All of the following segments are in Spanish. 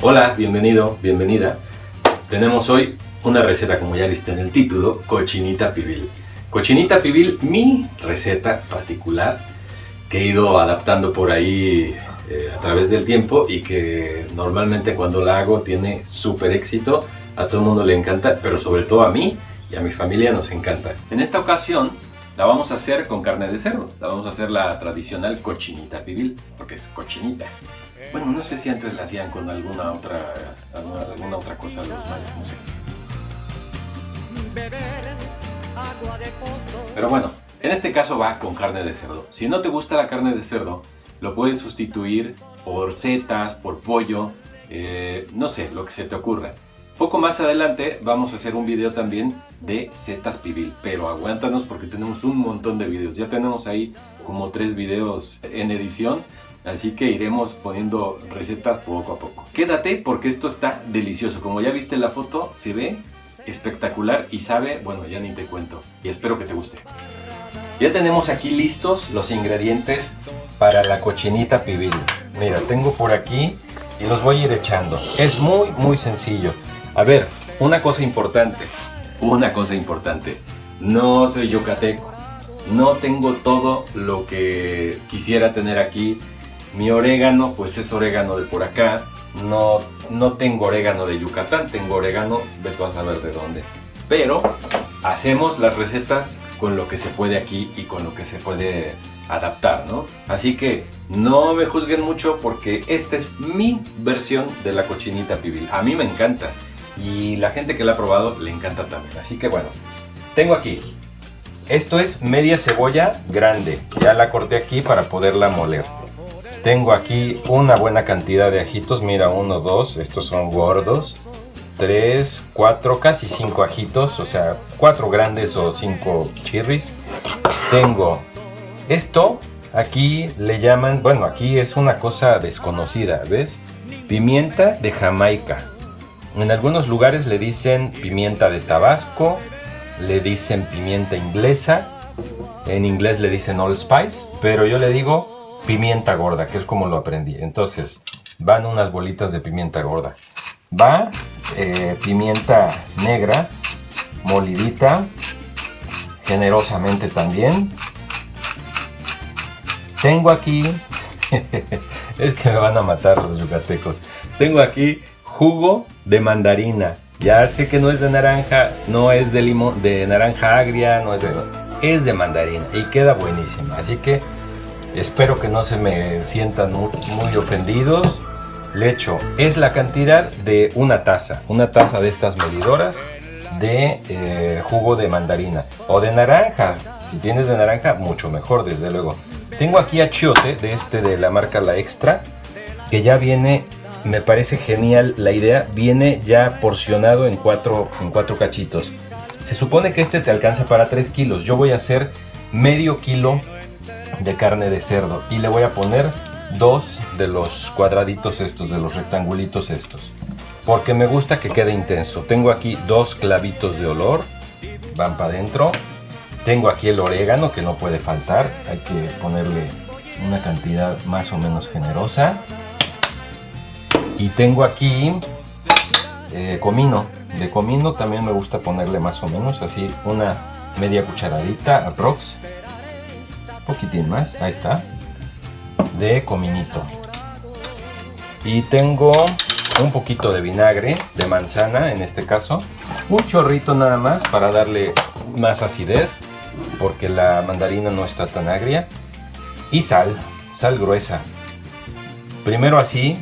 Hola, bienvenido, bienvenida. Tenemos hoy una receta, como ya viste en el título, cochinita pibil. Cochinita pibil, mi receta particular que he ido adaptando por ahí eh, a través del tiempo y que normalmente cuando la hago tiene súper éxito, a todo el mundo le encanta, pero sobre todo a mí y a mi familia nos encanta. En esta ocasión la vamos a hacer con carne de cerdo, la vamos a hacer la tradicional cochinita pibil, porque es cochinita. Bueno, no sé si antes la hacían con alguna otra, alguna, otra cosa los mayas, no sé. Pero bueno, en este caso va con carne de cerdo. Si no te gusta la carne de cerdo, lo puedes sustituir por setas, por pollo, eh, no sé, lo que se te ocurra. Poco más adelante vamos a hacer un video también de setas pibil, pero aguántanos porque tenemos un montón de videos. Ya tenemos ahí como tres videos en edición, así que iremos poniendo recetas poco a poco. Quédate porque esto está delicioso. Como ya viste la foto, se ve espectacular y sabe, bueno, ya ni te cuento. Y espero que te guste. Ya tenemos aquí listos los ingredientes para la cochinita pibil. Mira, tengo por aquí y los voy a ir echando. Es muy, muy sencillo. A ver, una cosa importante, una cosa importante. No soy yucateco. No tengo todo lo que quisiera tener aquí. Mi orégano, pues es orégano de por acá. No, no tengo orégano de Yucatán, tengo orégano de tú a saber de dónde. Pero hacemos las recetas con lo que se puede aquí y con lo que se puede adaptar, ¿no? Así que no me juzguen mucho porque esta es mi versión de la cochinita pibil. A mí me encanta y la gente que la ha probado le encanta también. Así que bueno, tengo aquí, esto es media cebolla grande, ya la corté aquí para poderla moler. Tengo aquí una buena cantidad de ajitos, mira, uno, dos, estos son gordos. Tres, cuatro, casi cinco ajitos, o sea, cuatro grandes o cinco chirris. Tengo esto, aquí le llaman, bueno, aquí es una cosa desconocida, ¿ves? Pimienta de Jamaica. En algunos lugares le dicen pimienta de Tabasco, le dicen pimienta inglesa, en inglés le dicen allspice, pero yo le digo pimienta gorda, que es como lo aprendí. Entonces, van unas bolitas de pimienta gorda. Va eh, pimienta negra, molidita, generosamente también. Tengo aquí, es que me van a matar los yucatecos. Tengo aquí jugo de mandarina. Ya sé que no es de naranja, no es de limón, de naranja agria, no es de... Es de mandarina y queda buenísima. Así que espero que no se me sientan muy, ofendidos. Le echo, es la cantidad de una taza, una taza de estas medidoras de eh, jugo de mandarina o de naranja. Si tienes de naranja, mucho mejor, desde luego. Tengo aquí achiote de este de la marca La Extra, que ya viene me parece genial la idea. Viene ya porcionado en cuatro, en cuatro cachitos. Se supone que este te alcanza para 3 kilos. Yo voy a hacer medio kilo de carne de cerdo y le voy a poner dos de los cuadraditos estos, de los rectangulitos estos. Porque me gusta que quede intenso. Tengo aquí dos clavitos de olor. Van para adentro. Tengo aquí el orégano que no puede faltar. Hay que ponerle una cantidad más o menos generosa. Y tengo aquí eh, comino. De comino también me gusta ponerle más o menos así una media cucharadita aprox. Poquitín más, ahí está. De cominito. Y tengo un poquito de vinagre de manzana en este caso. Un chorrito nada más para darle más acidez porque la mandarina no está tan agria. Y sal, sal gruesa. Primero así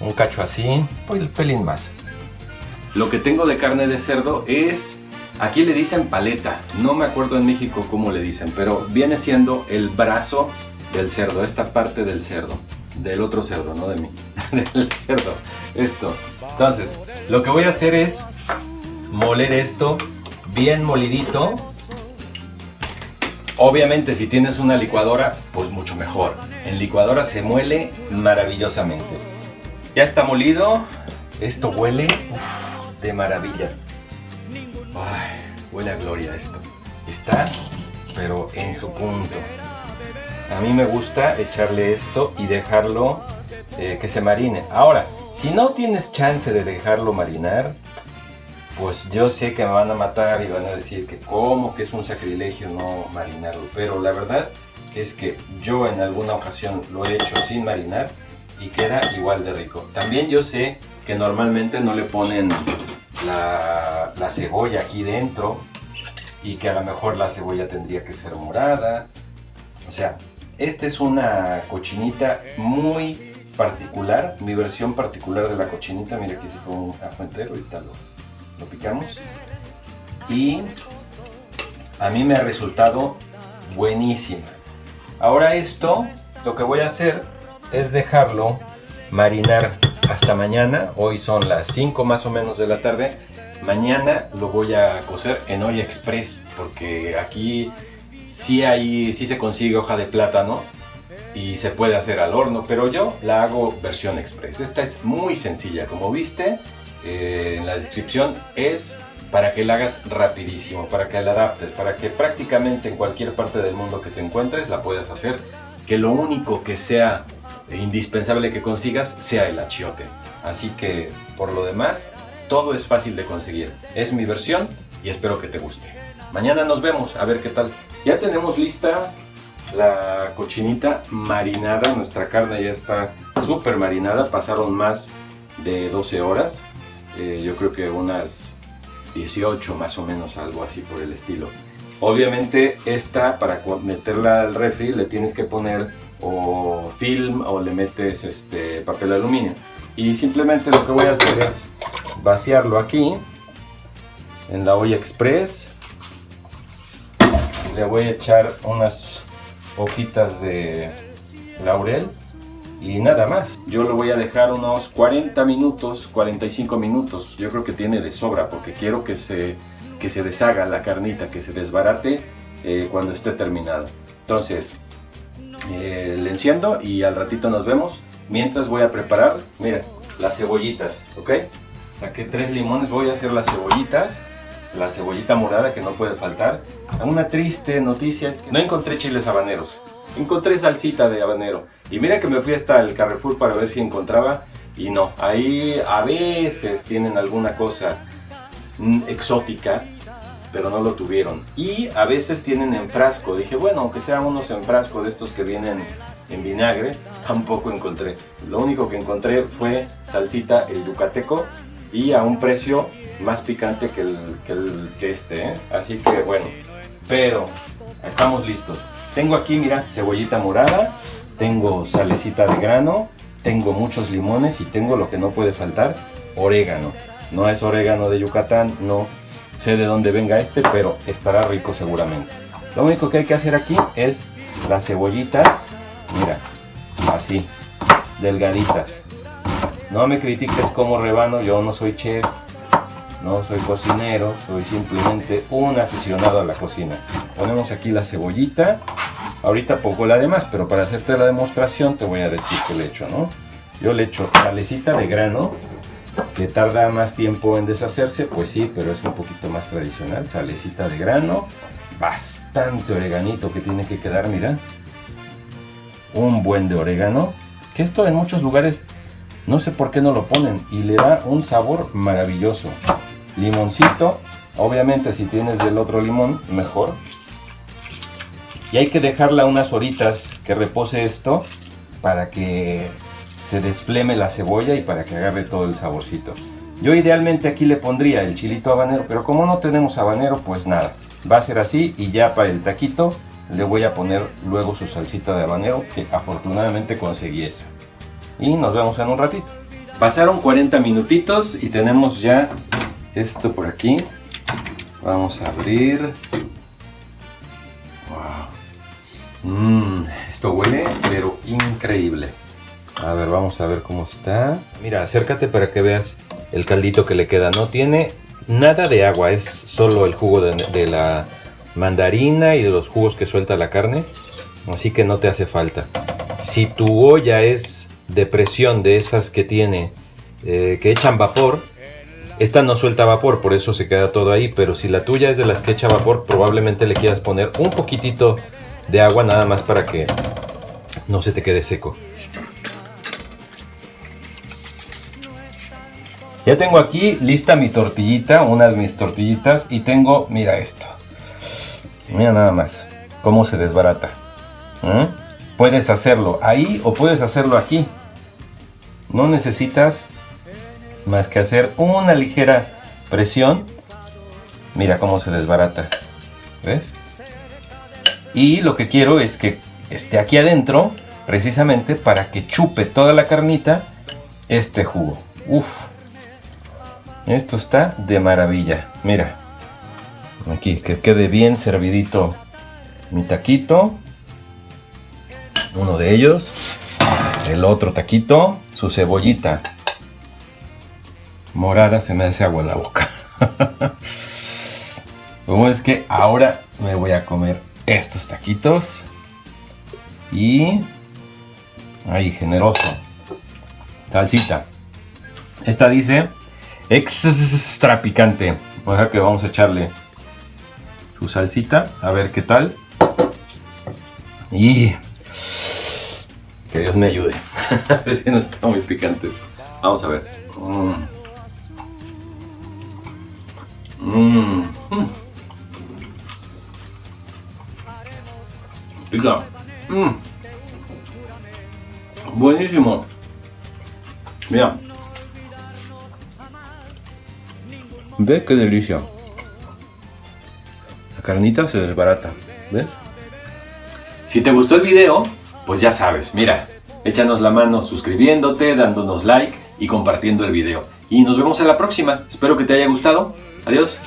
un cacho así, pues el pelín más. Lo que tengo de carne de cerdo es, aquí le dicen paleta, no me acuerdo en México cómo le dicen, pero viene siendo el brazo del cerdo, esta parte del cerdo, del otro cerdo, no de mí, del cerdo, esto. Entonces, lo que voy a hacer es moler esto bien molidito. Obviamente si tienes una licuadora, pues mucho mejor. En licuadora se muele maravillosamente. Ya está molido. Esto huele de maravilla. Huele a gloria esto. Está, pero en su punto. A mí me gusta echarle esto y dejarlo eh, que se marine. Ahora, Si no tienes chance de dejarlo marinar, pues yo sé que me van a matar y van a decir que como que es un sacrilegio no marinarlo. Pero la verdad es que yo en alguna ocasión lo he hecho sin marinar y queda igual de rico. También yo sé que normalmente no le ponen la, la cebolla aquí dentro y que a lo mejor la cebolla tendría que ser morada. O sea, esta es una cochinita muy particular, mi versión particular de la cochinita. Mira aquí se como un ajo entero, ahorita lo, lo picamos. Y a mí me ha resultado buenísima. Ahora esto, lo que voy a hacer es dejarlo marinar hasta mañana. Hoy son las 5 más o menos de la tarde. Mañana lo voy a cocer en olla express porque aquí sí, hay, sí se consigue hoja de plátano y se puede hacer al horno, pero yo la hago versión express. Esta es muy sencilla, como viste eh, en la descripción, es para que la hagas rapidísimo, para que la adaptes, para que prácticamente en cualquier parte del mundo que te encuentres la puedas hacer, que lo único que sea indispensable que consigas sea el achiote. Así que por lo demás, todo es fácil de conseguir. Es mi versión y espero que te guste. Mañana nos vemos, a ver qué tal. Ya tenemos lista la cochinita marinada, nuestra carne ya está súper marinada, pasaron más de 12 horas, eh, yo creo que unas 18 más o menos, algo así por el estilo. Obviamente esta para meterla al refri le tienes que poner o film o le metes este papel aluminio y simplemente lo que voy a hacer es vaciarlo aquí en la olla express le voy a echar unas hojitas de laurel y nada más. Yo lo voy a dejar unos 40 minutos, 45 minutos. Yo creo que tiene de sobra porque quiero que se, que se deshaga la carnita, que se desbarate eh, cuando esté terminado. Entonces, eh, le enciendo y al ratito nos vemos. Mientras voy a preparar, mira, las cebollitas, ¿ok? Saqué tres limones, voy a hacer las cebollitas la cebollita morada que no puede faltar. Una triste noticia es que no encontré chiles habaneros. Encontré salsita de habanero. Y mira que me fui hasta el Carrefour para ver si encontraba. Y no, ahí a veces tienen alguna cosa mm, exótica, pero no lo tuvieron. Y a veces tienen en frasco. Dije, bueno, aunque sean unos en frasco de estos que vienen en vinagre, tampoco encontré. Lo único que encontré fue salsita el yucateco y a un precio más picante que, el, que, este, ¿eh? así que bueno, pero estamos listos. Tengo aquí, mira, cebollita morada, tengo salecita de grano, tengo muchos limones y tengo lo que no puede faltar, orégano. No es orégano de Yucatán, no sé de dónde venga este, pero estará rico seguramente. Lo único que hay que hacer aquí es las cebollitas, mira, así, delgaditas. No me critiques como rebano, yo no soy chef, no soy cocinero, soy simplemente un aficionado a la cocina. Ponemos aquí la cebollita, ahorita pongo la demás, pero para hacerte la demostración te voy a decir que le echo, ¿no? Yo le echo salecita de grano, que tarda más tiempo en deshacerse, pues sí, pero es un poquito más tradicional, salecita de grano, bastante oreganito que tiene que quedar, mira, un buen de orégano, que esto en muchos lugares no sé por qué no lo ponen y le da un sabor maravilloso. Limoncito, obviamente si tienes del otro limón, mejor. Y hay que dejarla unas horitas que repose esto para que se desfleme la cebolla y para que agarre todo el saborcito. Yo idealmente aquí le pondría el chilito habanero, pero como no tenemos habanero, pues nada. Va a ser así y ya para el taquito le voy a poner luego su salsita de habanero, que afortunadamente conseguí esa y nos vemos en un ratito. Pasaron 40 minutitos y tenemos ya esto por aquí. Vamos a abrir. Wow. Mmm, esto huele pero increíble. A ver, vamos a ver cómo está. Mira, acércate para que veas el caldito que le queda. No tiene nada de agua, es solo el jugo de, la mandarina y de los jugos que suelta la carne. Así que no te hace falta. Si tu olla es de presión de esas que tiene, eh, que echan vapor, esta no suelta vapor, por eso se queda todo ahí, pero si la tuya es de las que echa vapor, probablemente le quieras poner un poquitito de agua nada más para que no se te quede seco. Ya tengo aquí lista mi tortillita, una de mis tortillitas, y tengo, mira esto. Mira nada más cómo se desbarata. ¿eh? Puedes hacerlo ahí o puedes hacerlo aquí. No necesitas más que hacer una ligera presión. Mira cómo se desbarata. ¿Ves? Y lo que quiero es que esté aquí adentro, precisamente para que chupe toda la carnita este jugo. Uf. Esto está de maravilla. Mira. Aquí, que quede bien servidito mi taquito. Uno de ellos. El otro taquito. Su cebollita. Morada se me hace agua en la boca. Como es que ahora me voy a comer estos taquitos. Y... Ahí, generoso. Salsita. Esta dice extra picante. Sea que vamos a echarle su salsita. A ver qué tal. Y que Dios me ayude. a ver si no está muy picante esto. Vamos a ver. Mmm. Pica. Mmm. Buenísimo. Mira. Ve qué delicia. La carnita se desbarata. ¿Ves? Si te gustó el video, pues ya sabes, mira, échanos la mano suscribiéndote, dándonos like y compartiendo el video. Y nos vemos en la próxima. Espero que te haya gustado. Adiós.